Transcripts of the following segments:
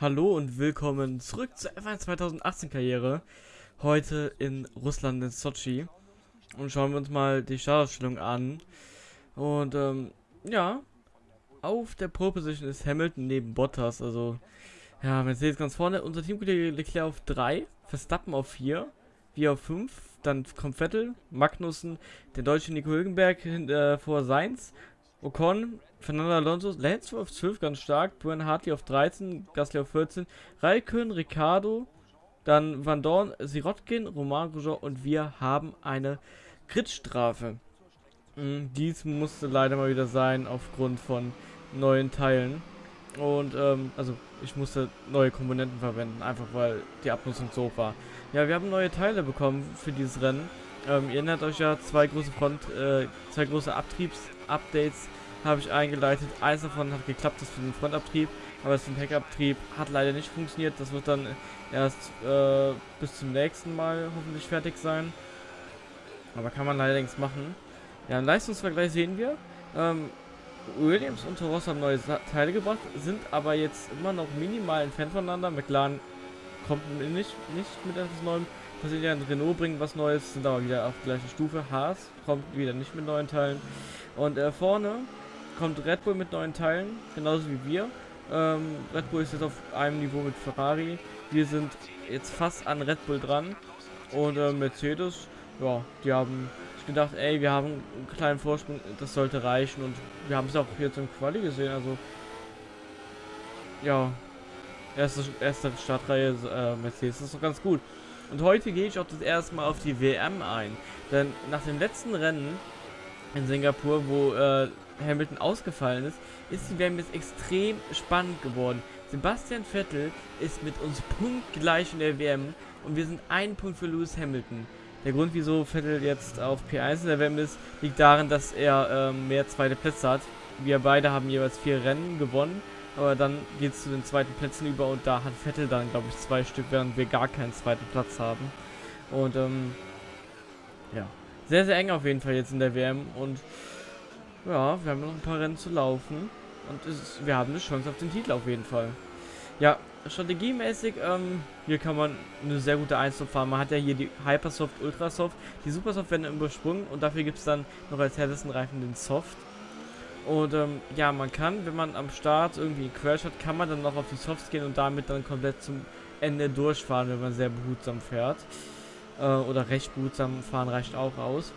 Hallo und willkommen zurück zur F1 2018 Karriere. Heute in Russland in Sochi. Und schauen wir uns mal die Startausstellung an. Und ähm, ja, auf der Pole Position ist Hamilton neben Bottas. Also, ja, Mercedes ganz vorne. Unser Teamkollege Leclerc auf 3, Verstappen auf 4, wir auf 5. Dann kommt Vettel, Magnussen, der deutsche Nico Hülkenberg äh, vor Seins, Ocon, Fernando Alonso, Lance auf 12 ganz stark, Brian Hartley auf 13, Gasly auf 14, Raikön, Ricardo, dann Van Dorn, Sirotkin, Romain Grosjean und wir haben eine Gridstrafe. Mhm, dies musste leider mal wieder sein aufgrund von neuen Teilen. Und, ähm, also ich musste neue Komponenten verwenden, einfach weil die Abnutzung so hoch war. Ja, wir haben neue Teile bekommen für dieses Rennen. Ähm, ihr erinnert euch ja, zwei große Front, äh, zwei große Abtriebs-Updates habe ich eingeleitet. Eins davon hat geklappt, das für den Frontabtrieb, aber das für den Heckabtrieb hat leider nicht funktioniert. Das wird dann erst äh, bis zum nächsten Mal hoffentlich fertig sein. Aber kann man leider nichts machen. Ja, im Leistungsvergleich sehen wir, ähm, Williams und Toros haben neue Teile gebracht, sind aber jetzt immer noch minimal entfernt voneinander. McLaren kommt nicht, nicht mit etwas Neuem. Brasilien Renault bringt was Neues, sind aber wieder auf gleicher Stufe. Haas kommt wieder nicht mit neuen Teilen. Und äh, vorne kommt Red Bull mit neuen Teilen, genauso wie wir. Ähm, Red Bull ist jetzt auf einem Niveau mit Ferrari. Wir sind jetzt fast an Red Bull dran. Und äh, Mercedes, ja, die haben gedacht, ey, wir haben einen kleinen Vorsprung, das sollte reichen. Und wir haben es auch jetzt im Quali gesehen. Also, ja, erste, erste Startreihe äh, Mercedes ist doch ganz gut. Und heute gehe ich auch das erste Mal auf die WM ein. Denn nach dem letzten Rennen in Singapur, wo äh, Hamilton ausgefallen ist, ist die WM jetzt extrem spannend geworden. Sebastian Vettel ist mit uns punktgleich in der WM und wir sind ein Punkt für Lewis Hamilton. Der Grund, wieso Vettel jetzt auf P1 in der WM ist, liegt darin, dass er ähm, mehr zweite Plätze hat. Wir beide haben jeweils vier Rennen gewonnen, aber dann geht es zu den zweiten Plätzen über und da hat Vettel dann, glaube ich, zwei Stück, während wir gar keinen zweiten Platz haben. Und ähm, ja, sehr, sehr eng auf jeden Fall jetzt in der WM und ja, wir haben noch ein paar Rennen zu laufen. Und ist, wir haben eine Chance auf den Titel auf jeden Fall. Ja, strategiemäßig, ähm, hier kann man eine sehr gute Einzelne fahren. Man hat ja hier die Hypersoft, Ultrasoft. Die Supersoft werden übersprungen und dafür gibt es dann noch als härtesten Reifen den Soft. Und ähm, ja, man kann, wenn man am Start irgendwie einen Crash hat, kann man dann noch auf die Softs gehen und damit dann komplett zum Ende durchfahren, wenn man sehr behutsam fährt. Äh, oder recht behutsam fahren reicht auch aus.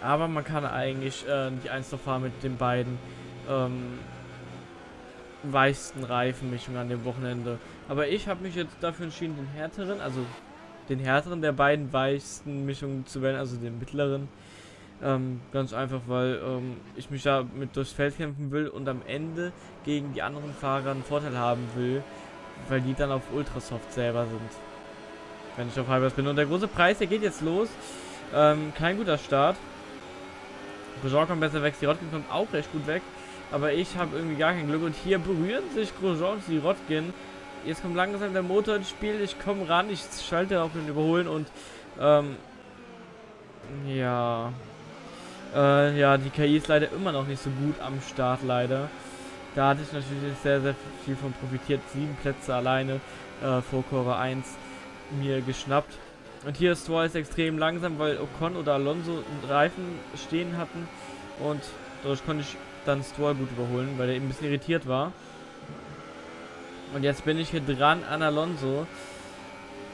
Aber man kann eigentlich äh, nicht eins noch fahren mit den beiden ähm, weichsten Reifenmischungen an dem Wochenende. Aber ich habe mich jetzt dafür entschieden, den härteren, also den härteren der beiden weichsten Mischungen zu wählen, also den mittleren. Ähm, ganz einfach, weil ähm, ich mich da mit durchs Feld kämpfen will und am Ende gegen die anderen Fahrer einen Vorteil haben will, weil die dann auf Ultrasoft selber sind. Wenn ich auf Hypers bin. Und der große Preis, der geht jetzt los. Ähm, kein guter Start. Grosjean kommt besser weg, Sirotkin kommt auch recht gut weg. Aber ich habe irgendwie gar kein Glück. Und hier berühren sich Grosjean und Sirotkin. Jetzt kommt langsam der Motor ins Spiel. Ich komme ran, ich schalte auf den Überholen und ähm, ja. Äh, ja, die KI ist leider immer noch nicht so gut am Start, leider. Da hatte ich natürlich sehr, sehr viel von profitiert. Sieben Plätze alleine äh, vor Kurve 1 mir geschnappt. Und hier ist Stroll extrem langsam, weil Ocon oder Alonso einen Reifen stehen hatten. Und dadurch konnte ich dann Stroll gut überholen, weil er eben ein bisschen irritiert war. Und jetzt bin ich hier dran an Alonso.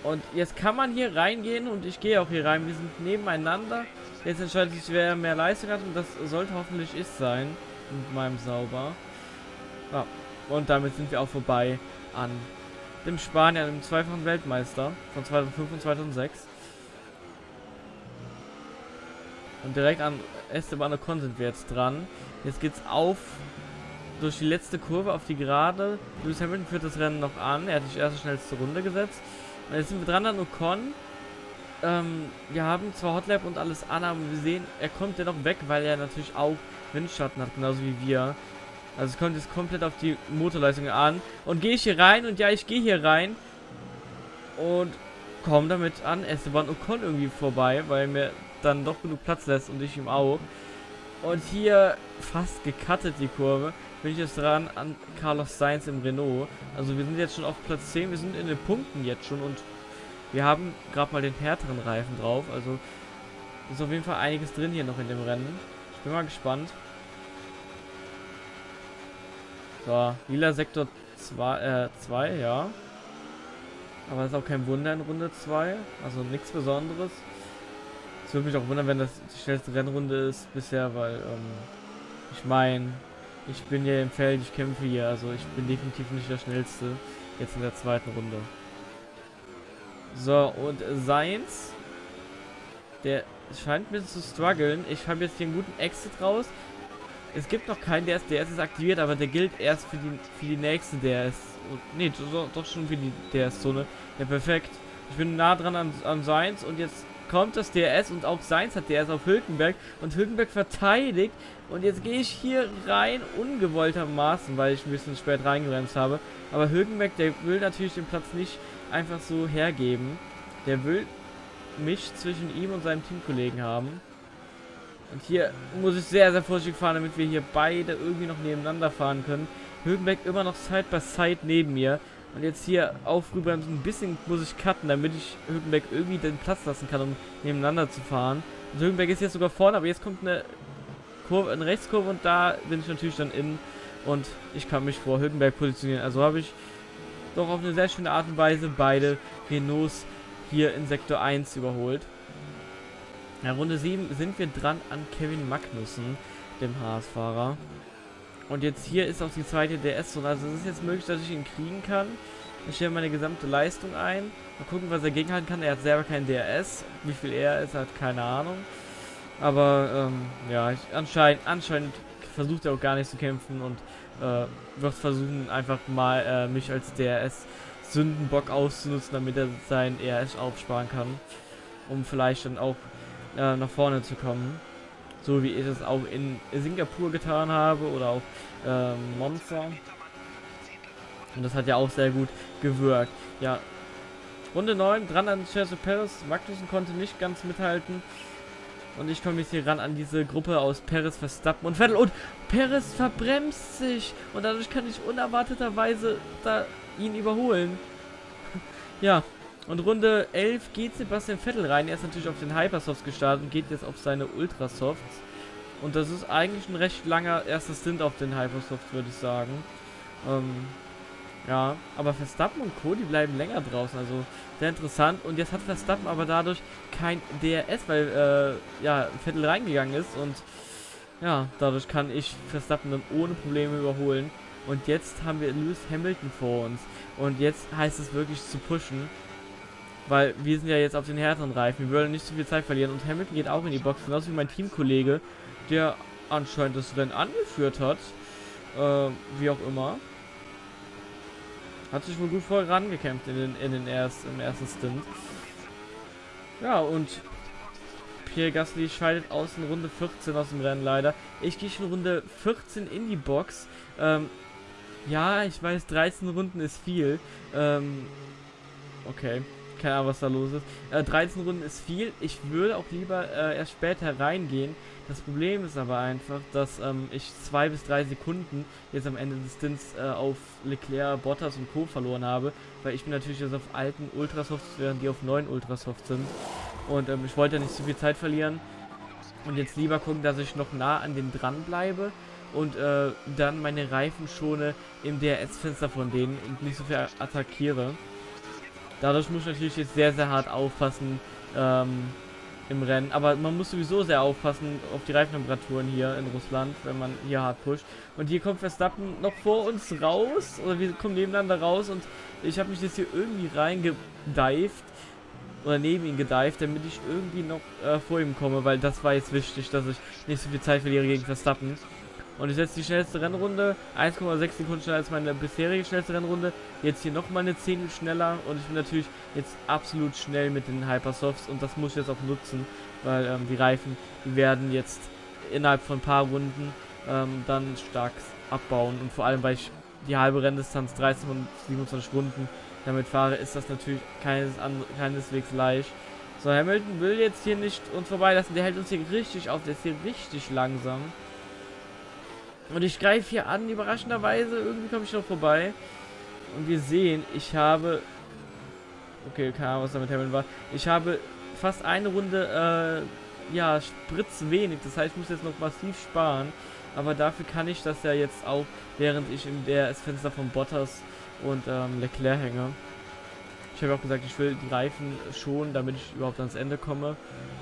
Und jetzt kann man hier reingehen und ich gehe auch hier rein. Wir sind nebeneinander. Jetzt entscheidet sich, wer mehr Leistung hat und das sollte hoffentlich ich sein. Mit meinem Sauber. Ja, und damit sind wir auch vorbei an dem Spanier, dem zweifachen Weltmeister von 2005 und 2006. Und direkt an Esteban Ocon sind wir jetzt dran. Jetzt geht's auf durch die letzte Kurve auf die Gerade. Lewis Hamilton führt das Rennen noch an. Er hat die erste schnellste Runde gesetzt. Und jetzt sind wir dran an Ocon. Ähm, wir haben zwar Hotlap und alles an, aber wir sehen, er kommt ja noch weg, weil er natürlich auch Windschatten hat, genauso wie wir. Also es kommt jetzt komplett auf die Motorleistung an. Und gehe ich hier rein und ja, ich gehe hier rein. Und komme damit an Esteban Ocon irgendwie vorbei, weil mir dann doch genug Platz lässt und ich ihm auch. Und hier fast gecuttet die Kurve. bin ich jetzt dran an Carlos Sainz im Renault. Also wir sind jetzt schon auf Platz 10, wir sind in den Punkten jetzt schon und wir haben gerade mal den härteren Reifen drauf. Also ist auf jeden Fall einiges drin hier noch in dem Rennen. Ich bin mal gespannt. So, lila Sektor 2, äh, ja. Aber ist auch kein Wunder in Runde 2. Also nichts Besonderes. Es würde mich auch wundern, wenn das die schnellste Rennrunde ist bisher, weil, ähm, ich meine, ich bin hier im Feld, ich kämpfe hier, also ich bin definitiv nicht der Schnellste. Jetzt in der zweiten Runde. So, und Seins, der scheint mir zu strugglen. Ich habe jetzt hier einen guten Exit raus. Es gibt noch keinen DRS, DRS ist aktiviert, aber der gilt erst für die, für die nächste DRS. Ne, doch schon für die DRS-Zone. Ja, perfekt. Ich bin nah dran an, an Seins und jetzt kommt das DRS und auch Seins hat DRS auf Hülkenberg und Hülkenberg verteidigt und jetzt gehe ich hier rein ungewolltermaßen, weil ich ein bisschen spät reingebremst habe. Aber Hülkenberg, der will natürlich den Platz nicht einfach so hergeben. Der will mich zwischen ihm und seinem Teamkollegen haben. Und hier muss ich sehr, sehr vorsichtig fahren, damit wir hier beide irgendwie noch nebeneinander fahren können. Höhenberg immer noch Side by Side neben mir. Und jetzt hier auf rüberbremsen, ein bisschen muss ich cutten, damit ich Höhenberg irgendwie den Platz lassen kann, um nebeneinander zu fahren. Und Höhenberg ist jetzt sogar vorne, aber jetzt kommt eine Kurve, eine Rechtskurve und da bin ich natürlich dann in und ich kann mich vor Höhenberg positionieren. Also habe ich doch auf eine sehr schöne Art und Weise beide Renaults hier in Sektor 1 überholt. Ja, Runde 7 sind wir dran an Kevin Magnussen, dem Haas-Fahrer. Und jetzt hier ist auch die zweite DS-Zone. Also es ist jetzt möglich, dass ich ihn kriegen kann. Ich stelle meine gesamte Leistung ein. Mal gucken, was er gegenhalten kann. Er hat selber kein DRS. Wie viel er ist, hat keine Ahnung. Aber ähm, ja, ich, anscheinend, anscheinend versucht er auch gar nicht zu kämpfen und äh, wird versuchen, einfach mal äh, mich als DRS-Sündenbock auszunutzen, damit er sein ERS aufsparen kann. Um vielleicht dann auch äh, nach vorne zu kommen. So wie ich es auch in Singapur getan habe oder auch äh, Monza. Und das hat ja auch sehr gut gewirkt. Ja, Runde 9, dran an Chelsea Paris. Magnussen konnte nicht ganz mithalten. Und ich komme jetzt hier ran an diese Gruppe aus Paris, Verstappen und Vettel. Und Paris verbremst sich. Und dadurch kann ich unerwarteterweise da ihn überholen. ja, und Runde 11 geht Sebastian Vettel rein. Er ist natürlich auf den Hypersofts gestartet und geht jetzt auf seine Ultrasofts. Und das ist eigentlich ein recht langer erster Stint auf den Hypersofts, würde ich sagen. Ähm, ja, aber Verstappen und Co., die bleiben länger draußen, also sehr interessant. Und jetzt hat Verstappen aber dadurch kein DRS, weil, äh, ja, Vettel reingegangen ist und, ja, dadurch kann ich Verstappen dann ohne Probleme überholen. Und jetzt haben wir Lewis Hamilton vor uns. Und jetzt heißt es wirklich zu pushen. Weil wir sind ja jetzt auf den härteren Reifen. Wir wollen nicht zu viel Zeit verlieren. Und Hamilton geht auch in die Box. Genauso wie mein Teamkollege, der anscheinend das Rennen angeführt hat. Äh, wie auch immer. Hat sich wohl gut vorangekämpft in den, in den erst, im ersten Stint. Ja, und Pierre Gasly scheidet aus in Runde 14 aus dem Rennen leider. Ich gehe schon Runde 14 in die Box. Ähm, ja, ich weiß, 13 Runden ist viel. Ähm, okay keine Ahnung, was da los ist. Äh, 13 Runden ist viel. Ich würde auch lieber äh, erst später reingehen. Das Problem ist aber einfach, dass ähm, ich zwei bis drei Sekunden jetzt am Ende des Stints äh, auf Leclerc, Bottas und Co. verloren habe, weil ich bin natürlich jetzt auf alten Ultrasofts, während die auf neuen Ultrasofts sind. Und ähm, ich wollte nicht zu viel Zeit verlieren und jetzt lieber gucken, dass ich noch nah an den dran bleibe und äh, dann meine Reifen schone im DRS-Fenster von denen und nicht so viel attackiere. Dadurch muss ich natürlich jetzt sehr, sehr hart aufpassen ähm, im Rennen. Aber man muss sowieso sehr aufpassen auf die Reifentemperaturen hier in Russland, wenn man hier hart pusht. Und hier kommt Verstappen noch vor uns raus. Oder wir kommen nebeneinander raus. Und ich habe mich jetzt hier irgendwie reingedived. Oder neben ihn gedived, damit ich irgendwie noch äh, vor ihm komme. Weil das war jetzt wichtig, dass ich nicht so viel Zeit verliere gegen Verstappen. Und ich setze die schnellste Rennrunde, 1,6 Sekunden schneller als meine bisherige schnellste Rennrunde. Jetzt hier nochmal eine Zehntel schneller und ich bin natürlich jetzt absolut schnell mit den Hypersofts und das muss ich jetzt auch nutzen, weil ähm, die Reifen, die werden jetzt innerhalb von ein paar Runden ähm, dann stark abbauen und vor allem, weil ich die halbe Renndistanz 13 und 27 Runden damit fahre, ist das natürlich keines keineswegs leicht. So, Hamilton will jetzt hier nicht uns vorbeilassen, der hält uns hier richtig auf, der ist hier richtig langsam. Und ich greife hier an, überraschenderweise. Irgendwie komme ich noch vorbei. Und wir sehen, ich habe... Okay, keine Ahnung, was da mit Hamilton war. Ich habe fast eine Runde, äh, ja, Spritz wenig. Das heißt, ich muss jetzt noch massiv sparen. Aber dafür kann ich das ja jetzt auch, während ich in der Fenster von Bottas und ähm, Leclerc hänge. Ich habe auch gesagt, ich will die Reifen schon, damit ich überhaupt ans Ende komme.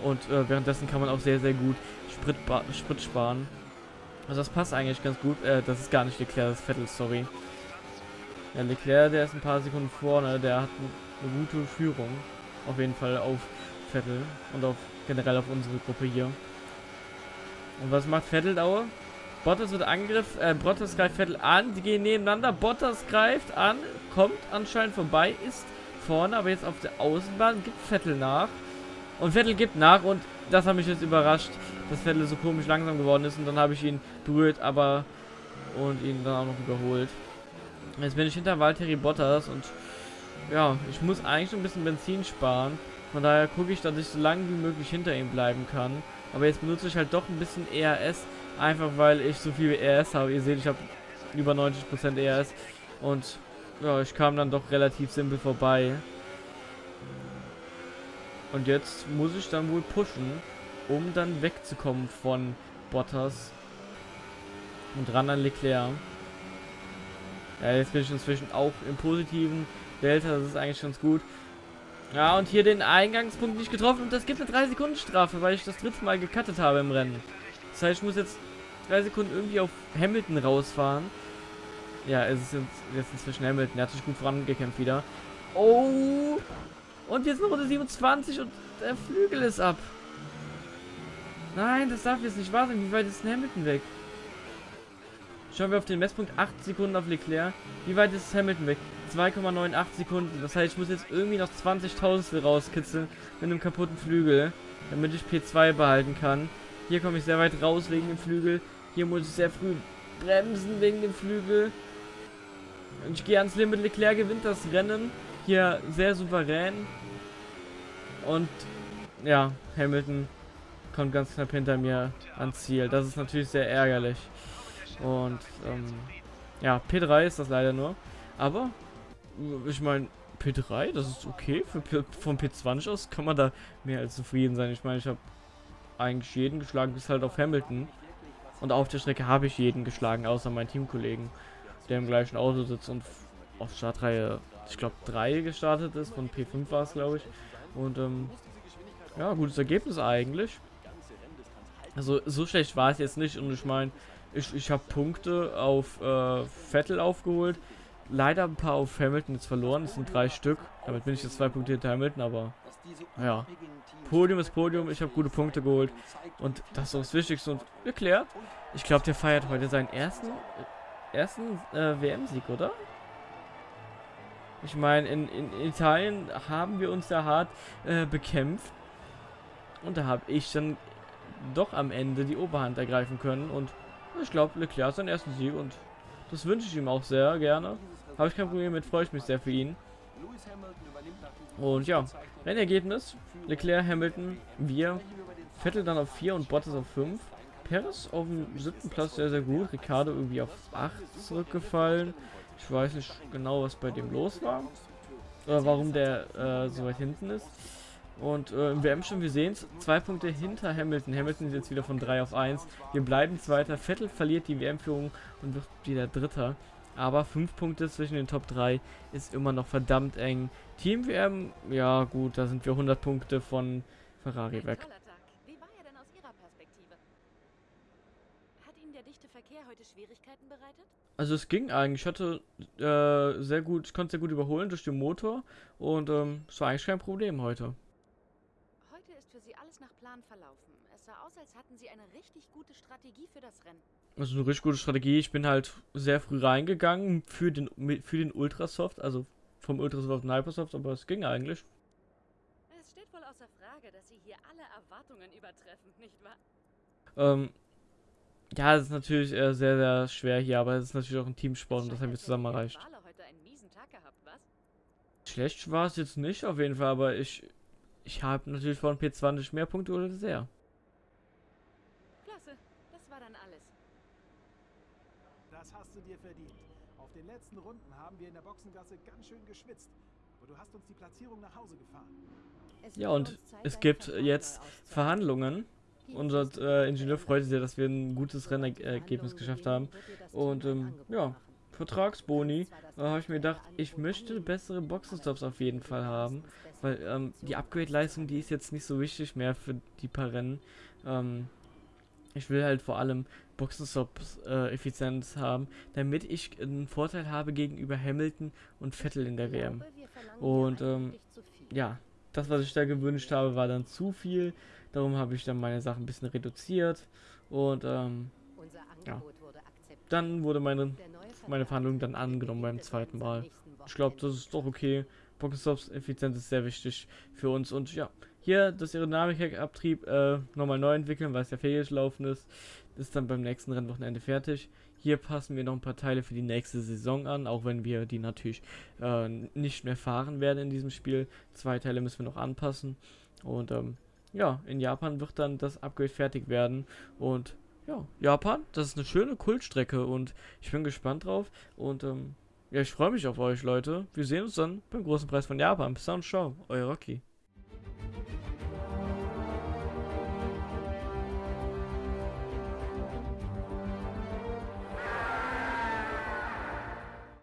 Und äh, währenddessen kann man auch sehr, sehr gut Sprit, Sprit sparen. Also das passt eigentlich ganz gut. Äh, das ist gar nicht Leclerc, das ist Vettel, sorry. Ja, Leclerc, der ist ein paar Sekunden vorne. Der hat eine gute Führung. Auf jeden Fall auf Vettel und auf generell auf unsere Gruppe hier. Und was macht Vettel Dauer? Bottas wird Angriff, äh, Bottas greift Vettel an, die gehen nebeneinander, Bottas greift an, kommt anscheinend vorbei, ist vorne, aber jetzt auf der Außenbahn gibt Vettel nach. Und Vettel gibt nach und das hat mich jetzt überrascht, dass Vettel so komisch langsam geworden ist und dann habe ich ihn berührt, aber und ihn dann auch noch überholt. Jetzt bin ich hinter Valtteri Bottas und ja, ich muss eigentlich ein bisschen Benzin sparen. Von daher gucke ich, dass ich so lange wie möglich hinter ihm bleiben kann. Aber jetzt benutze ich halt doch ein bisschen ERS, einfach weil ich so viel ERS habe. Ihr seht, ich habe über 90% ERS und ja, ich kam dann doch relativ simpel vorbei. Und jetzt muss ich dann wohl pushen, um dann wegzukommen von Bottas und ran an Leclerc. Ja, jetzt bin ich inzwischen auch im positiven Delta, das ist eigentlich ganz gut. Ja, und hier den Eingangspunkt nicht getroffen und das gibt eine 3 Sekunden Strafe, weil ich das dritte Mal gecuttet habe im Rennen. Das heißt, ich muss jetzt 3 Sekunden irgendwie auf Hamilton rausfahren. Ja, es ist jetzt inzwischen Hamilton, der hat sich gut vorangekämpft wieder. Oh! Und jetzt noch Runde 27 und der Flügel ist ab. Nein, das darf jetzt nicht wahr sein. Wie weit ist denn Hamilton weg? Schauen wir auf den Messpunkt. 8 Sekunden auf Leclerc. Wie weit ist Hamilton weg? 2,98 Sekunden. Das heißt, ich muss jetzt irgendwie noch 20.000 rauskitzeln mit einem kaputten Flügel, damit ich P2 behalten kann. Hier komme ich sehr weit raus wegen dem Flügel. Hier muss ich sehr früh bremsen wegen dem Flügel. Und ich gehe ans Limit. Leclerc gewinnt das Rennen. Hier sehr souverän. Und ja, Hamilton kommt ganz knapp hinter mir ans Ziel. Das ist natürlich sehr ärgerlich. Und ähm, ja, P3 ist das leider nur. Aber ich meine, P3, das ist okay. Für P von P20 aus kann man da mehr als zufrieden sein. Ich meine, ich habe eigentlich jeden geschlagen, bis halt auf Hamilton. Und auf der Strecke habe ich jeden geschlagen, außer meinen Teamkollegen, der im gleichen Auto sitzt und auf Startreihe, ich glaube, 3 gestartet ist. Von P5 war es, glaube ich. Und ähm, ja, gutes Ergebnis eigentlich. Also so schlecht war es jetzt nicht. Und ich meine, ich, ich habe Punkte auf äh, Vettel aufgeholt. Leider ein paar auf Hamilton jetzt verloren. Das sind drei Stück. Damit bin ich jetzt zwei Punkte hinter Hamilton, aber ja. Podium ist Podium. Ich habe gute Punkte geholt. Und das ist das Wichtigste. Und erklärt. Ich glaube, der feiert heute seinen ersten, ersten äh, WM-Sieg, oder? Ich meine, in, in, Italien haben wir uns ja hart äh, bekämpft. Und da habe ich dann doch am Ende die Oberhand ergreifen können. Und ich glaube, Leclerc hat seinen ersten Sieg und das wünsche ich ihm auch sehr gerne. Habe ich kein Problem mit, freue ich mich sehr für ihn. Und ja, Rennergebnis. Leclerc, Hamilton, wir. Vettel dann auf 4 und Bottas auf 5. Perez auf dem siebten Platz sehr, sehr gut. Ricardo irgendwie auf 8 zurückgefallen. Ich weiß nicht genau, was bei dem los war. Oder warum der äh, so weit hinten ist. Und äh, im WM schon, wir sehen es, zwei Punkte hinter Hamilton. Hamilton ist jetzt wieder von 3 auf 1. Wir bleiben Zweiter. Vettel verliert die WM-Führung und wird wieder Dritter. Aber 5 Punkte zwischen den Top 3 ist immer noch verdammt eng. Team WM, ja gut, da sind wir 100 Punkte von Ferrari weg. Wie war er denn aus Ihrer Perspektive? Hat Ihnen der dichte Verkehr heute Schwierigkeiten bereitet? Also es ging eigentlich. Ich hatte äh, sehr gut, ich konnte sehr gut überholen durch den Motor und ähm, es war eigentlich kein Problem heute. Heute ist für Sie alles nach Plan verlaufen. Es sah aus, als hatten Sie eine richtig gute Strategie für das Rennen. Also eine richtig gute Strategie. Ich bin halt sehr früh reingegangen für den für den Ultrasoft, also vom Ultrasoft den Hypersoft, aber es ging eigentlich. Es steht wohl außer Frage, dass Sie hier alle Erwartungen übertreffen, nicht wahr? Ähm, ja, es ist natürlich äh, sehr, sehr schwer hier, aber es ist natürlich auch ein Teamsport und das haben wir zusammen erreicht. Schlecht war es jetzt nicht auf jeden Fall, aber ich ich habe natürlich von P20 mehr Punkte oder sehr. Das hast du dir verdient. Auf den letzten Runden haben wir in der Boxengasse ganz schön geschwitzt. Aber du hast uns die Platzierung nach Hause gefahren. Ja, und es gibt jetzt Verhandlungen. Unser äh, Ingenieur freut sich sehr, dass wir ein gutes Rennergebnis geschafft haben. Und ähm, ja, Vertragsboni, da habe ich mir gedacht, ich möchte bessere Boxenstops auf jeden Fall haben, weil ähm, die Upgrade-Leistung, die ist jetzt nicht so wichtig mehr für die paar Rennen. Ähm, ich will halt vor allem Boxenstops äh, Effizienz haben, damit ich einen Vorteil habe gegenüber Hamilton und Vettel in der WM. Und ähm, ja, das, was ich da gewünscht habe, war dann zu viel. Darum habe ich dann meine Sachen ein bisschen reduziert. Und ähm, ja, dann wurde meine, meine Verhandlung dann angenommen beim zweiten Mal. Ich glaube, das ist doch okay. Pokestops Effizienz ist sehr wichtig für uns. Und ja, hier das Aerodynamik-Abtrieb äh, nochmal neu entwickeln, weil es ja fehlgelaufen ist. Das ist dann beim nächsten Rennwochenende fertig. Hier passen wir noch ein paar Teile für die nächste Saison an, auch wenn wir die natürlich äh, nicht mehr fahren werden in diesem Spiel. Zwei Teile müssen wir noch anpassen. Und ähm, ja, in Japan wird dann das Upgrade fertig werden. Und ja, Japan, das ist eine schöne Kultstrecke und ich bin gespannt drauf. Und ähm, ja, ich freue mich auf euch, Leute. Wir sehen uns dann beim großen Preis von Japan. Bis dann, ciao, euer Rocky.